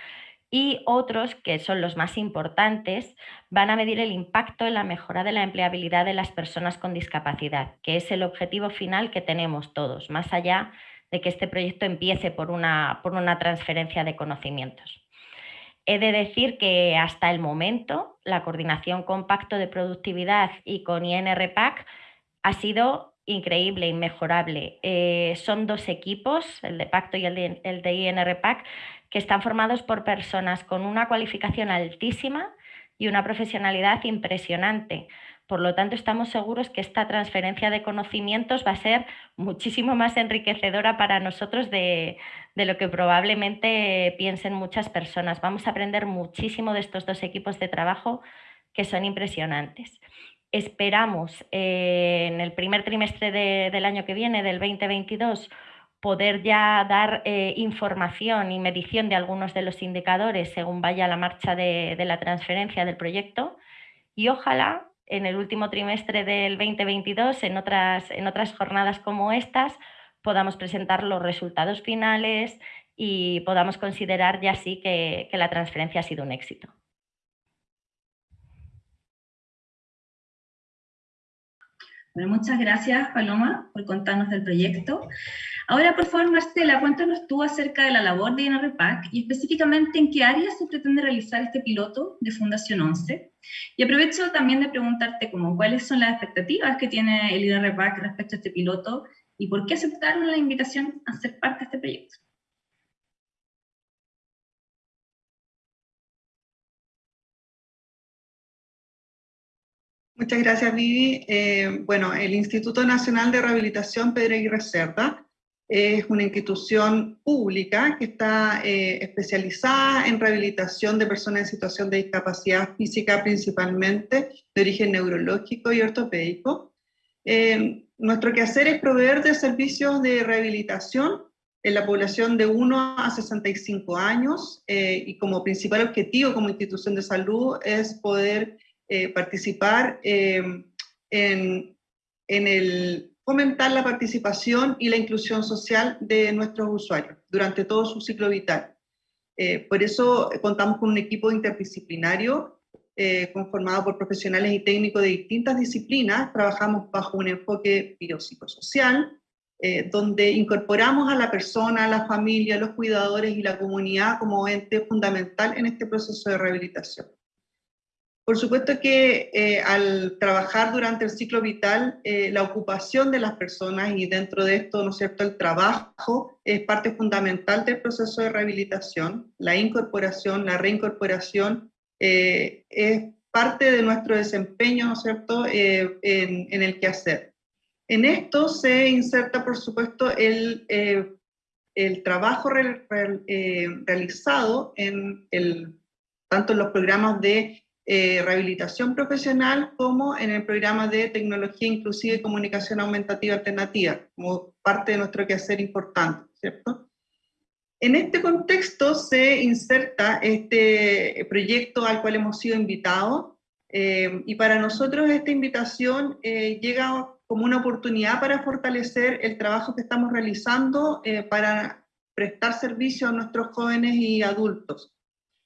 y otros, que son los más importantes, van a medir el impacto en la mejora de la empleabilidad de las personas con discapacidad, que es el objetivo final que tenemos todos, más allá de que este proyecto empiece por una, por una transferencia de conocimientos. He de decir que hasta el momento la coordinación con Pacto de Productividad y con INRPAC ha sido increíble, inmejorable. Eh, son dos equipos, el de Pacto y el de, el de INRPAC, que están formados por personas con una cualificación altísima y una profesionalidad impresionante. Por lo tanto, estamos seguros que esta transferencia de conocimientos va a ser muchísimo más enriquecedora para nosotros de, lo que probablemente piensen muchas personas. Vamos a aprender muchísimo de estos dos equipos de trabajo que son impresionantes. Esperamos eh, en el primer trimestre del año que viene, del 2022, poder ya dar eh, información y medición de algunos de los indicadores según vaya la marcha de, la transferencia del proyecto y ojalá en el último trimestre del 2022, en otras, en otras jornadas como estas, podamos presentar los resultados finales y podamos considerar ya sí que la transferencia ha sido un éxito. Bueno, muchas gracias, Paloma, por contarnos del proyecto. Ahora, por favor, Marcela, cuéntanos tú acerca de la labor de INRPAC y específicamente en qué áreas se pretende realizar este piloto de Fundación 11. Y aprovecho también de preguntarte cómo, cuáles son las expectativas que tiene el INRPAC respecto a este piloto y por qué aceptaron la invitación a ser parte de este proyecto. Muchas gracias, Vivi. Eh, bueno, el Instituto Nacional de Rehabilitación Pedro Aguirre Cerda es una institución pública que está eh, especializada en rehabilitación de personas en situación de discapacidad física, principalmente de origen neurológico y ortopédico. Eh, nuestro quehacer es proveer de servicios de rehabilitación en la población de 1 a 65 años y como principal objetivo como institución de salud es poder eh, participar em, en, en el fomentar la participación y la inclusión social de nuestros usuarios durante todo su ciclo vital. Eh, por eso contamos con un equipo interdisciplinario eh, conformado por profesionales y técnicos de distintas disciplinas. Trabajamos bajo un enfoque biopsicosocial, donde incorporamos a la persona, a la familia, a los cuidadores y la comunidad como ente fundamental en este proceso de rehabilitación. Por supuesto que eh, al trabajar durante el ciclo vital, eh, la ocupación de las personas y dentro de esto, ¿no es cierto?, el trabajo es parte fundamental del proceso de rehabilitación. La incorporación, la reincorporación eh, es parte de nuestro desempeño, ¿no es cierto?, en, en, el quehacer. En esto se inserta, por supuesto, el, el trabajo realizado en el, tanto en los programas de eh, rehabilitación profesional como en el programa de tecnología inclusiva y comunicación aumentativa alternativa, como parte de nuestro quehacer importante, ¿cierto? En este contexto se inserta este proyecto al cual hemos sido invitados eh, y para nosotros esta invitación eh, llega como una oportunidad para fortalecer el trabajo que estamos realizando para prestar servicio a nuestros jóvenes y adultos.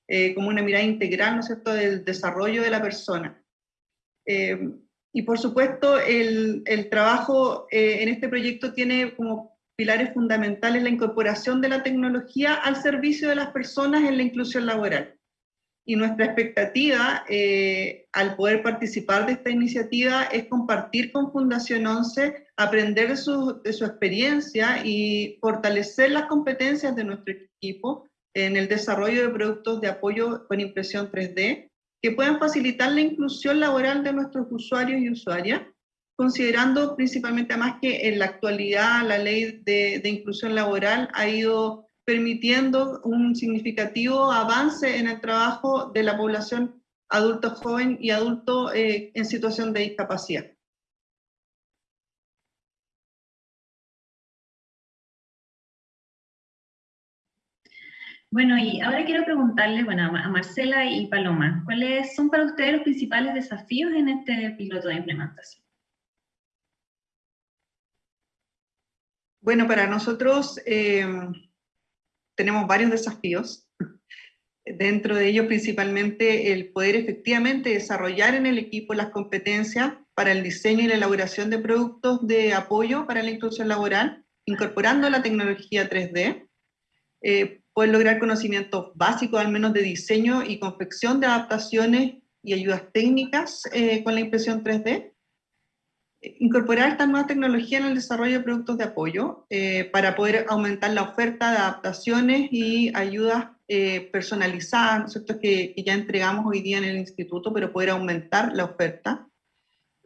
Eh, como una mirada integral, ¿no es del desarrollo de la persona. Eh, y por supuesto, el, el trabajo eh, en este proyecto tiene como pilares fundamentales la incorporación de la tecnología al servicio de las personas en la inclusión laboral. y nuestra expectativa al poder participar de esta iniciativa es compartir con Fundación 11, aprender de su, de su experiencia y fortalecer las competencias de nuestro equipo en el desarrollo de productos de apoyo con impresión 3D que puedan facilitar la inclusión laboral de nuestros usuarios y usuarias, considerando principalmente además que en la actualidad la ley de, inclusión laboral ha ido permitiendo un significativo avance en el trabajo de la población adulto joven y adulto eh, en situación de discapacidad. Bueno, y ahora quiero preguntarle bueno, a Marcela y Paloma, ¿cuáles son para ustedes los principales desafíos en este piloto de implementación? Bueno, para nosotros eh, tenemos varios desafíos. Dentro de ellos principalmente el poder efectivamente desarrollar en el equipo las competencias para el diseño y la elaboración de productos de apoyo para la inclusión laboral, incorporando la tecnología 3D, eh, poder lograr conocimientos básicos al menos de diseño y confección de adaptaciones y ayudas técnicas eh, con la impresión 3D, incorporar esta nueva tecnología en el desarrollo de productos de apoyo eh, para poder aumentar la oferta de adaptaciones y ayudas eh, personalizadas, Que, que, ya entregamos hoy día en el instituto, pero poder aumentar la oferta.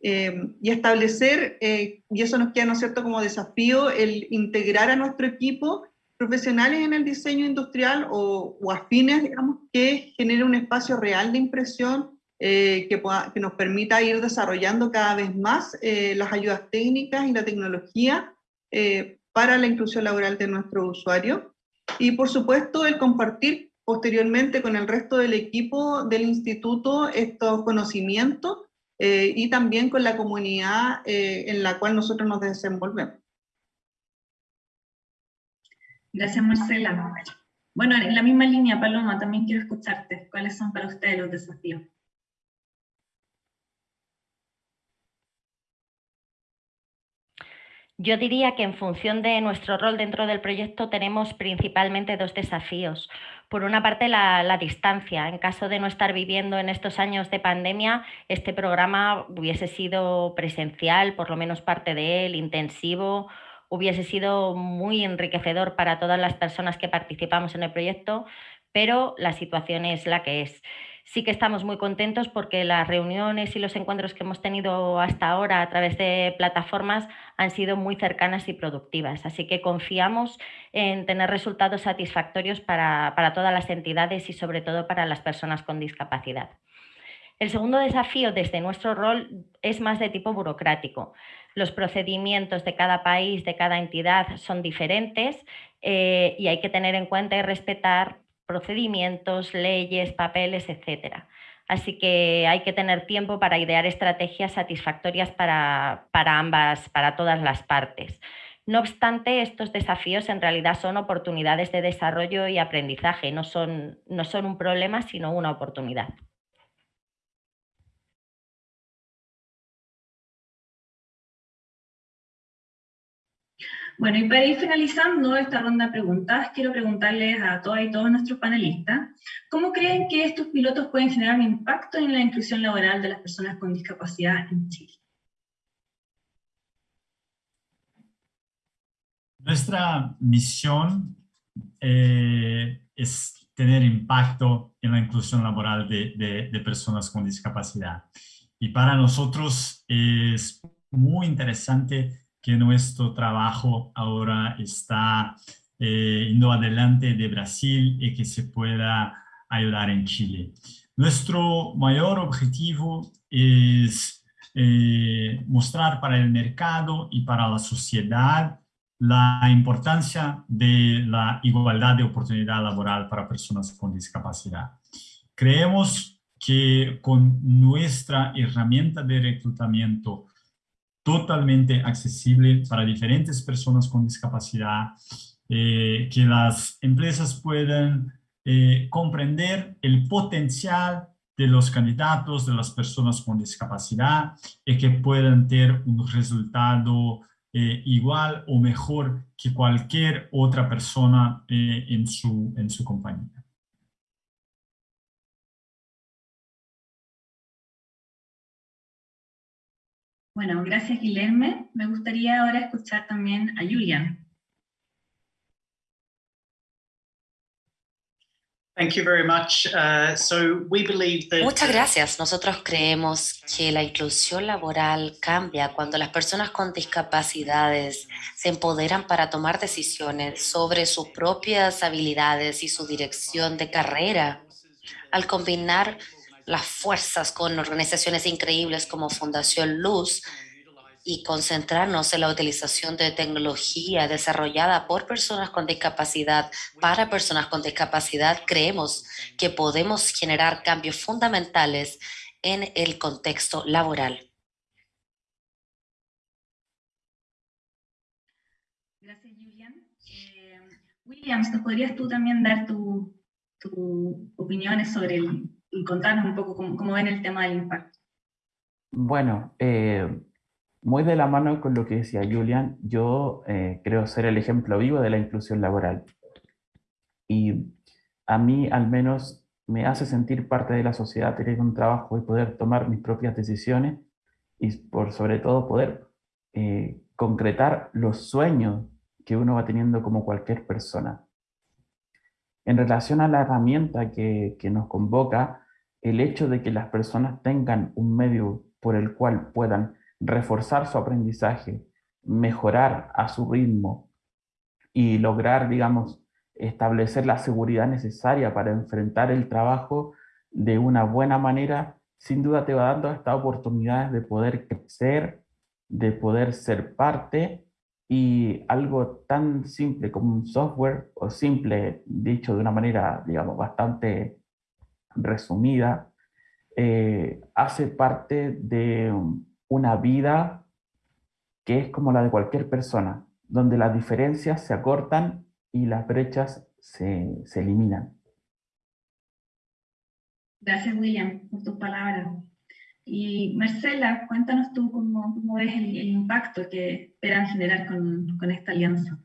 Eh, y establecer, y eso nos queda, ¿no es cierto?, como desafío, el integrar a nuestro equipo profesionales en el diseño industrial o, o afines, digamos, que genere un espacio real de impresión eh, que, que, nos permita ir desarrollando cada vez más eh, las ayudas técnicas y la tecnología eh, para la inclusión laboral de nuestro usuario. Y por supuesto el compartir posteriormente con el resto del equipo del instituto estos conocimientos y también con la comunidad en la cual nosotros nos desenvolvemos. Gracias Marcela. Bueno, en la misma línea, Paloma, también quiero escucharte. ¿Cuáles son para ustedes los desafíos? Yo diría que en función de nuestro rol dentro del proyecto tenemos principalmente dos desafíos. Por una parte, la, distancia. En caso de no estar viviendo en estos años de pandemia, este programa hubiese sido presencial, por lo menos parte de él, intensivo, hubiese sido muy enriquecedor para todas las personas que participamos en el proyecto, pero la situación es la que es. Sí que estamos muy contentos porque las reuniones y los encuentros que hemos tenido hasta ahora a través de plataformas han sido muy cercanas y productivas. Así que confiamos en tener resultados satisfactorios para, todas las entidades y sobre todo para las personas con discapacidad. El segundo desafío desde nuestro rol es más de tipo burocrático. Los procedimientos de cada país, de cada entidad son diferentes eh, y hay que tener en cuenta y respetar procedimientos, leyes, papeles, etc. Así que hay que tener tiempo para idear estrategias satisfactorias para, ambas, para todas las partes. No obstante, estos desafíos en realidad son oportunidades de desarrollo y aprendizaje, no son, no son un problema, sino una oportunidad. Bueno, y para ir finalizando esta ronda de preguntas, quiero preguntarles a todas y todos nuestros panelistas, ¿cómo creen que estos pilotos pueden generar un impacto en la inclusión laboral de las personas con discapacidad en Chile? Nuestra misión eh, es tener impacto en la inclusión laboral de, de personas con discapacidad. Y para nosotros es muy interesante que nuestro trabajo ahora está eh, yendo adelante de Brasil y que se pueda ayudar en Chile. Nuestro mayor objetivo es eh, mostrar para el mercado y para la sociedad la importancia de la igualdad de oportunidad laboral para personas con discapacidad. Creemos que con nuestra herramienta de reclutamiento totalmente accesible para diferentes personas con discapacidad, eh, que las empresas puedan eh, comprender el potencial de los candidatos, de las personas con discapacidad y que puedan tener un resultado eh, igual o mejor que cualquier otra persona en, su, en su compañía. Bueno, gracias Guilherme. Me gustaría ahora escuchar también a Julian. Muchas gracias. Nosotros creemos que la inclusión laboral cambia cuando las personas con discapacidades se empoderan para tomar decisiones sobre sus propias habilidades y su dirección de carrera. Al combinar las fuerzas con organizaciones increíbles como Fundación Luz, y concentrarnos en la utilización de tecnología desarrollada por personas con discapacidad para personas con discapacidad, creemos que podemos generar cambios fundamentales en el contexto laboral. Gracias, Julian. Eh, Williams, podrías tú también dar tus opiniones sobre el, contarnos un poco cómo, cómo ven el tema del impacto? Bueno, eh, muy de la mano con lo que decía Julian, yo eh, creo ser el ejemplo vivo de la inclusión laboral. Y a mí al menos me hace sentir parte de la sociedad, tener un trabajo y poder tomar mis propias decisiones y por sobre todo poder eh, concretar los sueños que uno va teniendo como cualquier persona. En relación a la herramienta que, que nos convoca, el hecho de que las personas tengan un medio por el cual puedan reforzar su aprendizaje, mejorar a su ritmo y lograr, digamos, establecer la seguridad necesaria para enfrentar el trabajo de una buena manera, sin duda te va dando estas oportunidades de poder crecer, de poder ser parte y algo tan simple como un software, o simple dicho de una manera, digamos, bastante resumida, eh, hace parte de una vida que es como la de cualquier persona, donde las diferencias se acortan y las brechas se, eliminan. Gracias, William, por tus palabras. Y Marcela, cuéntanos tú cómo, cómo ves el, impacto que esperan generar con, con, esta alianza.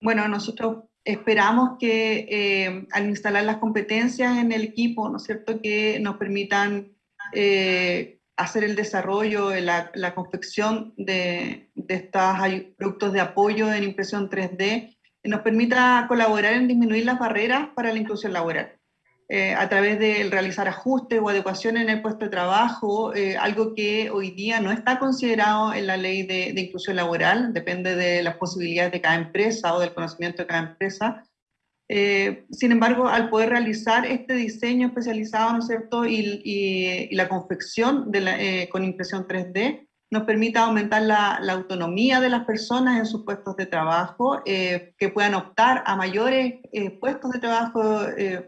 Bueno, nosotros esperamos que eh, al instalar las competencias en el equipo, ¿no es cierto?, que nos permitan eh, hacer el desarrollo, la, la confección de, de estos productos de apoyo en impresión 3D, nos permita colaborar en disminuir las barreras para la inclusión laboral. Eh, a través de realizar ajustes o adecuaciones en el puesto de trabajo, eh, algo que hoy día no está considerado en la ley de, de, inclusión laboral, depende de las posibilidades de cada empresa o del conocimiento de cada empresa, eh, sin embargo, al poder realizar este diseño especializado, ¿no es cierto?, y, la confección eh, con impresión 3D, nos permite aumentar la, autonomía de las personas en sus puestos de trabajo, eh, que puedan optar a mayores puestos de trabajo,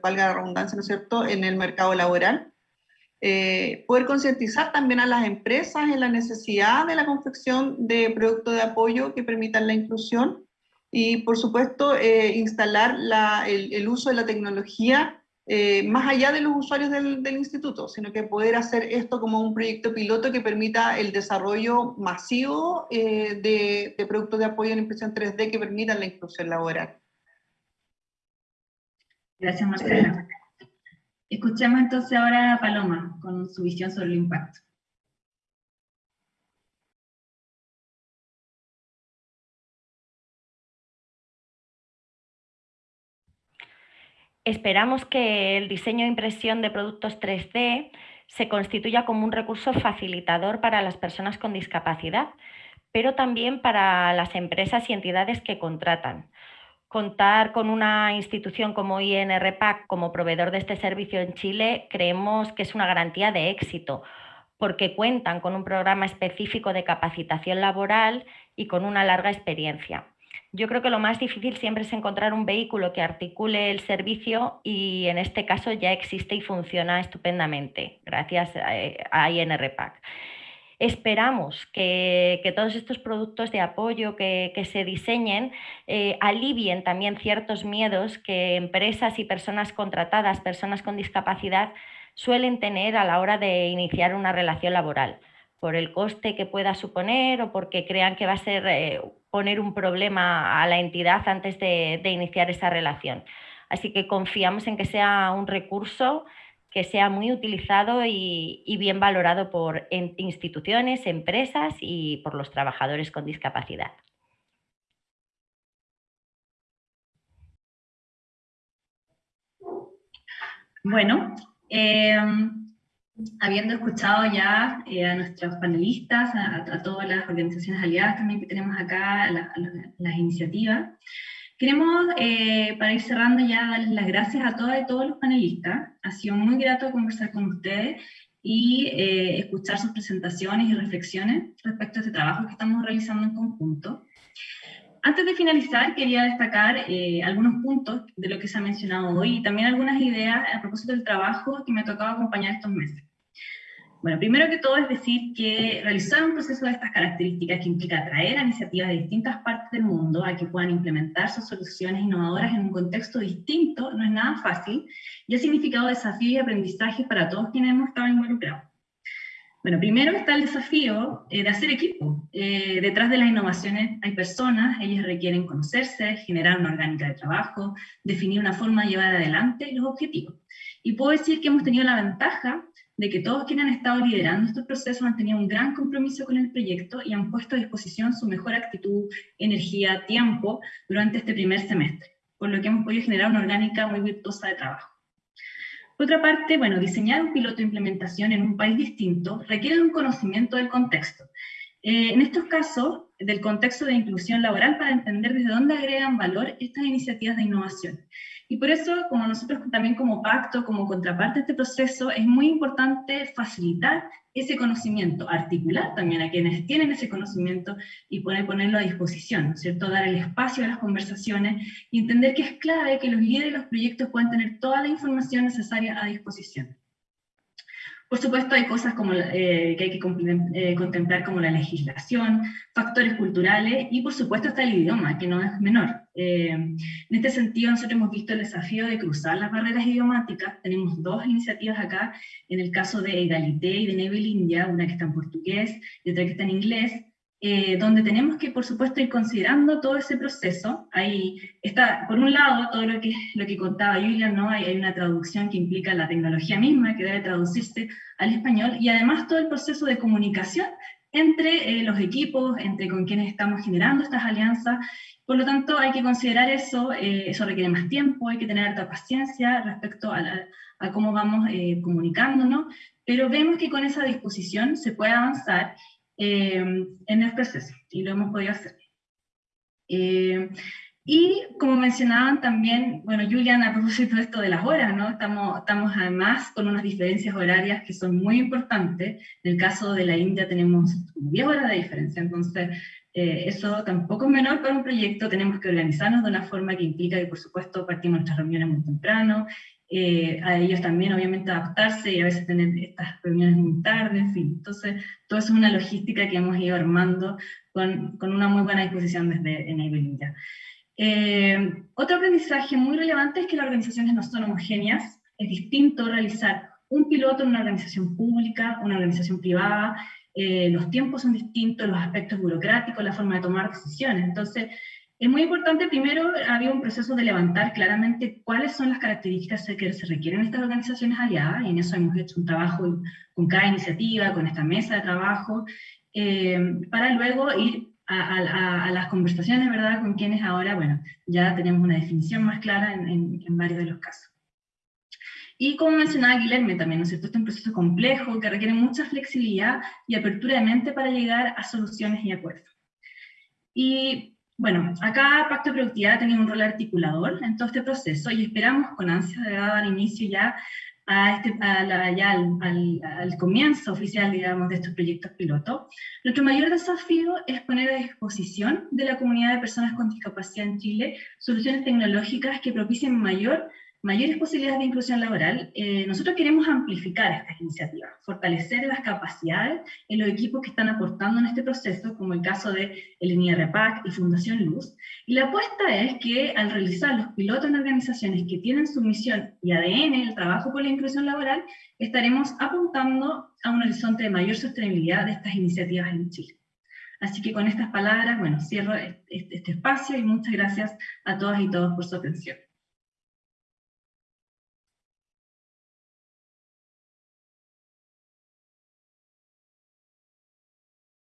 valga la redundancia, ¿no es cierto?, en el mercado laboral. poder concientizar también a las empresas en la necesidad de la confección de productos de apoyo que permitan la inclusión y, por supuesto, eh, instalar el, uso de la tecnología eh, más allá de los usuarios del, instituto, sino que poder hacer esto como un proyecto piloto que permita el desarrollo masivo eh, de, de, productos de apoyo en impresión 3D que permitan la inclusión laboral. Gracias, Marcela. Escuchemos entonces ahora a Paloma con su visión sobre el impacto. Esperamos que el diseño e impresión de productos 3D se constituya como un recurso facilitador para las personas con discapacidad, pero también para las empresas y entidades que contratan. Contar con una institución como INRPAC como proveedor de este servicio en Chile creemos que es una garantía de éxito, porque cuentan con un programa específico de capacitación laboral y con una larga experiencia. Yo creo que lo más difícil siempre es encontrar un vehículo que articule el servicio y en este caso ya existe y funciona estupendamente gracias a INRPAC. Esperamos que, todos estos productos de apoyo que, se diseñen eh, alivien también ciertos miedos que empresas y personas contratadas, personas con discapacidad, suelen tener a la hora de iniciar una relación laboral por el coste que pueda suponer o porque crean que va a ser eh, poner un problema a la entidad antes de, iniciar esa relación. Así que confiamos en que sea un recurso que sea muy utilizado y, bien valorado por instituciones, empresas y por los trabajadores con discapacidad. Bueno, eh, habiendo escuchado ya eh, a nuestros panelistas, a, todas las organizaciones aliadas también que tenemos acá, las iniciativas, queremos, eh, para ir cerrando ya, darles las gracias a todas y todos los panelistas. Ha sido muy grato conversar con ustedes y escuchar sus presentaciones y reflexiones respecto a este trabajo que estamos realizando en conjunto. Antes de finalizar, quería destacar eh, algunos puntos de lo que se ha mencionado hoy y también algunas ideas a propósito del trabajo que me ha tocado acompañar estos meses. Bueno, primero que todo es decir que realizar un proceso de estas características que implica atraer a iniciativas de distintas partes del mundo a que puedan implementar sus soluciones innovadoras en un contexto distinto no es nada fácil y ha significado desafíos y aprendizajes para todos quienes hemos estado involucrados. Bueno, primero está el desafío eh, de hacer equipo. Eh, detrás de las innovaciones hay personas, ellas requieren conocerse, generar una orgánica de trabajo, definir una forma de llevar adelante los objetivos. Y puedo decir que hemos tenido la ventaja de que todos quienes han estado liderando estos procesos han tenido un gran compromiso con el proyecto y han puesto a disposición su mejor actitud, energía, tiempo durante este primer semestre, por lo que hemos podido generar una orgánica muy virtuosa de trabajo. Por otra parte, bueno, diseñar un piloto de implementación en un país distinto requiere un conocimiento del contexto. Eh, en estos casos, del contexto de inclusión laboral para entender desde dónde agregan valor estas iniciativas de innovación. Y por eso, como nosotros también como pacto, como contraparte de este proceso, es muy importante facilitar ese conocimiento, articular también a quienes tienen ese conocimiento y poder ponerlo a disposición, ¿cierto? Dar el espacio a las conversaciones y entender que es clave que los líderes de los proyectos puedan tener toda la información necesaria a disposición. Por supuesto, hay cosas como, eh, que hay que eh, contemplar como la legislación, factores culturales y por supuesto está el idioma, que no es menor. Eh, en este sentido, nosotros hemos visto el desafío de cruzar las barreras idiomáticas. Tenemos dos iniciativas acá, en el caso de Egalité y de Nebel India, una que está en portugués y otra que está en inglés, eh, donde tenemos que, por supuesto, ir considerando todo ese proceso. Ahí está, por un lado, todo lo que, lo que contaba Julian, ¿no? Hay, hay, una traducción que implica la tecnología misma, que debe traducirse al español, y además todo el proceso de comunicación entre eh, los equipos, entre con quienes estamos generando estas alianzas. Por lo tanto, hay que considerar eso, eh, eso requiere más tiempo, hay que tener alta paciencia respecto a, a cómo vamos comunicándonos, pero vemos que con esa disposición se puede avanzar eh, en el proceso, y lo hemos podido hacer. Eh, y como mencionaban también, bueno, Julian, a propósito de esto de las horas, ¿no? Estamos, estamos además con unas diferencias horarias que son muy importantes. En el caso de la India tenemos 10 horas de diferencia, entonces eh, eso tampoco es menor para un proyecto, tenemos que organizarnos de una forma que implica que por supuesto partimos nuestras reuniones muy temprano, eh, a ellos también obviamente adaptarse y a veces tener estas reuniones muy tarde, en. Entonces, todo eso es una logística que hemos ido armando con, con una muy buena disposición desde Enabling eh, otro aprendizaje muy relevante es que las organizaciones no son homogéneas, es distinto realizar un piloto en una organización pública, una organización privada, eh, los tiempos son distintos, los aspectos burocráticos, la forma de tomar decisiones. Entonces, es muy importante, primero, había un proceso de levantar claramente cuáles son las características que se requieren en estas organizaciones aliadas, y en eso hemos hecho un trabajo con cada iniciativa, con esta mesa de trabajo, eh, para luego ir a, las conversaciones, ¿verdad?, con quienes ahora, bueno, ya tenemos una definición más clara en, en varios de los casos. Y como mencionaba Guilherme también, ¿no es cierto? Este es un proceso complejo que requiere mucha flexibilidad y apertura de mente para llegar a soluciones y acuerdos. Y bueno, acá Pacto de Productividad ha tenido un rol articulador en todo este proceso y esperamos con ansia de dar inicio ya, este, al, al, comienzo oficial, digamos, de estos proyectos piloto. Nuestro mayor desafío es poner a disposición de la comunidad de personas con discapacidad en Chile soluciones tecnológicas que propicien mayor mayores posibilidades de inclusión laboral, eh, nosotros queremos amplificar estas iniciativas, fortalecer las capacidades en los equipos que están aportando en este proceso, como el caso de el NIRPAC y Fundación Luz. Y la apuesta es que al realizar los pilotos en organizaciones que tienen su misión y ADN, el trabajo por la inclusión laboral, estaremos apuntando a un horizonte de mayor sostenibilidad de estas iniciativas en Chile. Así que con estas palabras, bueno, cierro este, este espacio y muchas gracias a todas y todos por su atención.